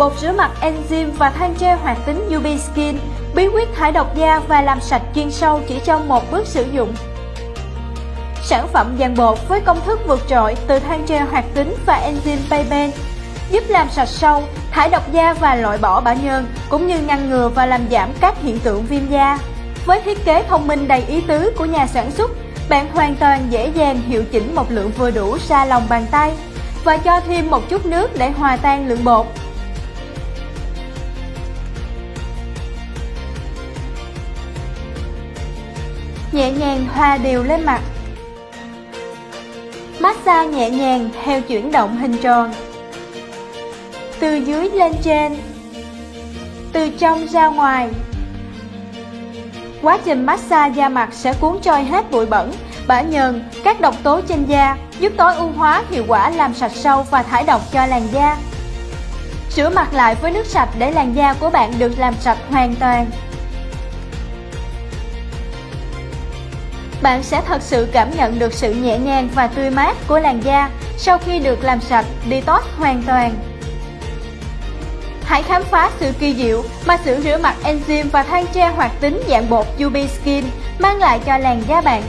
bột rửa mặt enzyme và than tre hoạt tính UV Skin, bí quyết thải độc da và làm sạch chuyên sâu chỉ trong một bước sử dụng. Sản phẩm dạng bột với công thức vượt trội từ than tre hoạt tính và enzyme Payben giúp làm sạch sâu, thải độc da và loại bỏ bã nhờn, cũng như ngăn ngừa và làm giảm các hiện tượng viêm da. Với thiết kế thông minh đầy ý tứ của nhà sản xuất, bạn hoàn toàn dễ dàng hiệu chỉnh một lượng vừa đủ ra lòng bàn tay và cho thêm một chút nước để hòa tan lượng bột. Nhẹ nhàng hòa đều lên mặt Massage nhẹ nhàng theo chuyển động hình tròn Từ dưới lên trên Từ trong ra ngoài Quá trình massage da mặt sẽ cuốn trôi hết bụi bẩn, bã nhờn, các độc tố trên da, giúp tối ưu hóa hiệu quả làm sạch sâu và thải độc cho làn da. Rửa mặt lại với nước sạch để làn da của bạn được làm sạch hoàn toàn. Bạn sẽ thật sự cảm nhận được sự nhẹ nhàng và tươi mát của làn da sau khi được làm sạch, detox hoàn toàn. Hãy khám phá sự kỳ diệu mà sữa rửa mặt enzyme và than tre hoạt tính dạng bột UB Skin mang lại cho làn da bạn.